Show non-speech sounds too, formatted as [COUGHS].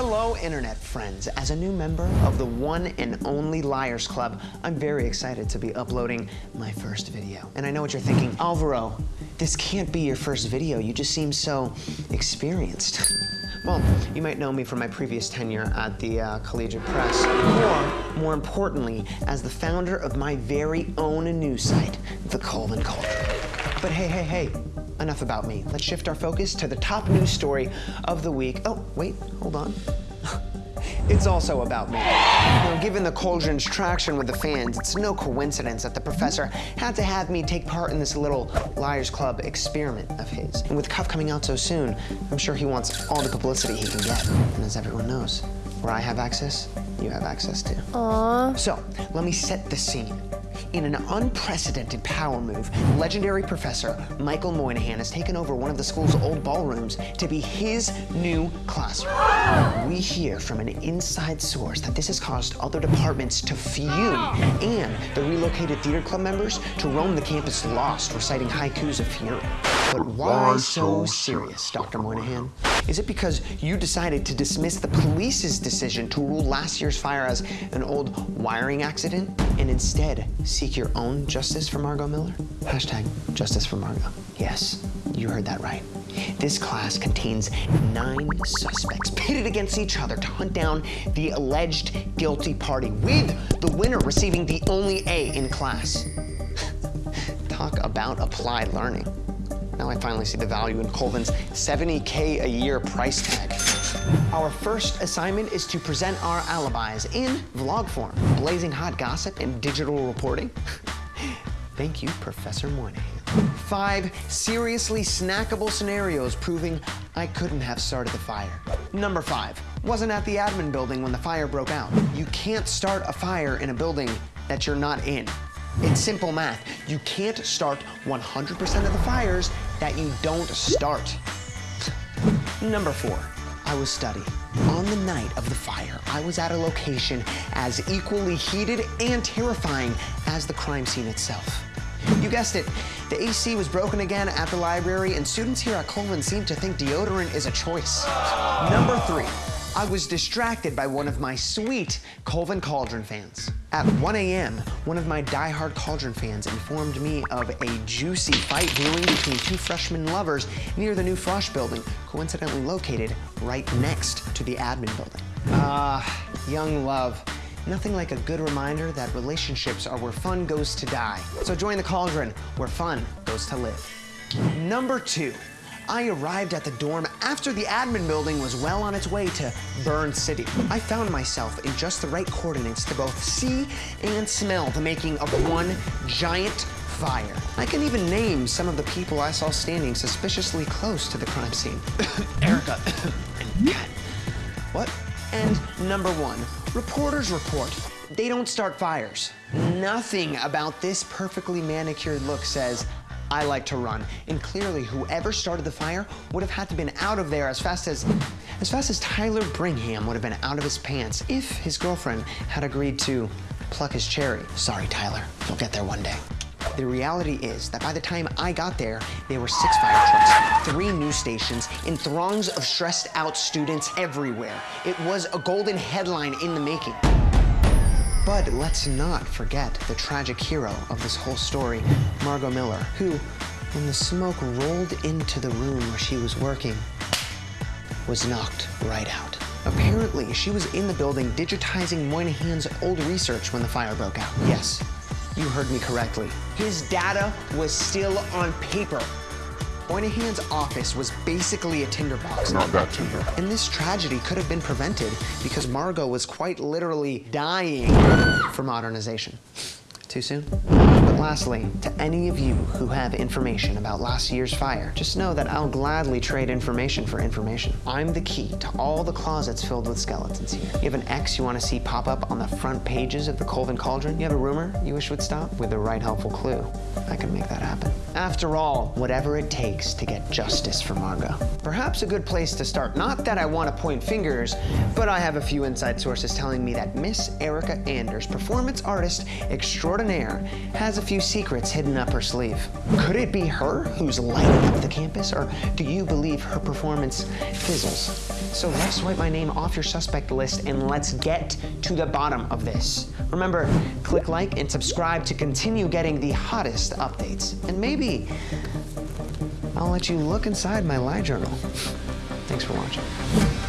Hello, internet friends. As a new member of the one and only Liars Club, I'm very excited to be uploading my first video. And I know what you're thinking, Alvaro, this can't be your first video. You just seem so experienced. [LAUGHS] Well, you might know me from my previous tenure at the uh, Collegiate Press, or more importantly, as the founder of my very own news site, The Colvin Cauldron. But hey, hey, hey, enough about me. Let's shift our focus to the top news story of the week. Oh, wait, hold on. [LAUGHS] It's also about me. You know, given the Cauldron's traction with the fans, it's no coincidence that the professor had to have me take part in this little Liars Club experiment of his. And with Cuff coming out so soon, I'm sure he wants all the publicity he can get. And as everyone knows, where I have access, you have access to. Aww. So, let me set the scene. In an unprecedented power move, legendary professor Michael Moynihan has taken over one of the school's old ballrooms to be his new classroom. We hear from an inside source that this has caused other departments to fume and the relocated theater club members to roam the campus lost, reciting haikus of fury. But why so serious, Dr. Moynihan? Is it because you decided to dismiss the police's decision to rule last year's fire as an old wiring accident and instead seek your own justice for Margot Miller? Hashtag justice for Margot. Yes, you heard that right. This class contains nine suspects pitted against each other to hunt down the alleged guilty party, with the winner receiving the only A in class. [LAUGHS] Talk about applied learning. Now I finally see the value in Colvin's 70K a year price tag. Our first assignment is to present our alibis in vlog form, blazing hot gossip and digital reporting. [LAUGHS] Thank you, Professor Moynihan. Five seriously snackable scenarios proving I couldn't have started the fire. Number five, wasn't at the admin building when the fire broke out. You can't start a fire in a building that you're not in. It's simple math. You can't start 100% of the fires that you don't start. [LAUGHS] Number four, I was studying. On the night of the fire, I was at a location as equally heated and terrifying as the crime scene itself. You guessed it, the AC was broken again at the library, and students here at Colvin seem to think deodorant is a choice. Number three, I was distracted by one of my sweet Colvin Cauldron fans. At 1 a.m., one of my die-hard Cauldron fans informed me of a juicy fight brewing between two freshman lovers near the new Frosh building, coincidentally located right next to the admin building. Ah, young love. Nothing like a good reminder that relationships are where fun goes to die. So join the Cauldron, where fun goes to live. Number two, I arrived at the dorm after the admin building was well on its way to Burn City. I found myself in just the right coordinates to both see and smell the making of one giant fire. I can even name some of the people I saw standing suspiciously close to the crime scene. [COUGHS] Erica [COUGHS] and Kat. What? And number one, reporters report. They don't start fires. Nothing about this perfectly manicured look says, I like to run. And clearly, whoever started the fire would have had to been out of there as fast as, as fast as Tyler Bringham would have been out of his pants if his girlfriend had agreed to pluck his cherry. Sorry, Tyler. You'll get there one day. The reality is that by the time I got there, there were six fire trucks, three news stations, and throngs of stressed out students everywhere. It was a golden headline in the making. But let's not forget the tragic hero of this whole story, Margot Miller, who, when the smoke rolled into the room where she was working, was knocked right out. Apparently, she was in the building digitizing Moynihan's old research when the fire broke out. Yes, you heard me correctly. His data was still on paper. Moynihan's office was basically a tinderbox. Not that tinder. And this tragedy could have been prevented because Margot was quite literally dying for modernization. Too soon? But lastly, to any of you who have information about last year's fire, just know that I'll gladly trade information for information. I'm the key to all the closets filled with skeletons here. You have an ex you want to see pop up on the front pages of the Colvin Cauldron? You have a rumor you wish would stop? With the right helpful clue, I can make that happen. After all, whatever it takes to get justice for Margot. Perhaps a good place to start. Not that I want to point fingers, but I have a few inside sources telling me that Miss Erica Anders, performance artist extraordinaire, has a few secrets hidden up her sleeve. Could it be her who's lighting up the campus, or do you believe her performance fizzles? So let's swipe my name off your suspect list and let's get to the bottom of this. Remember, click like and subscribe to continue getting the hottest updates. And maybe I'll let you look inside my lie journal. Thanks for watching.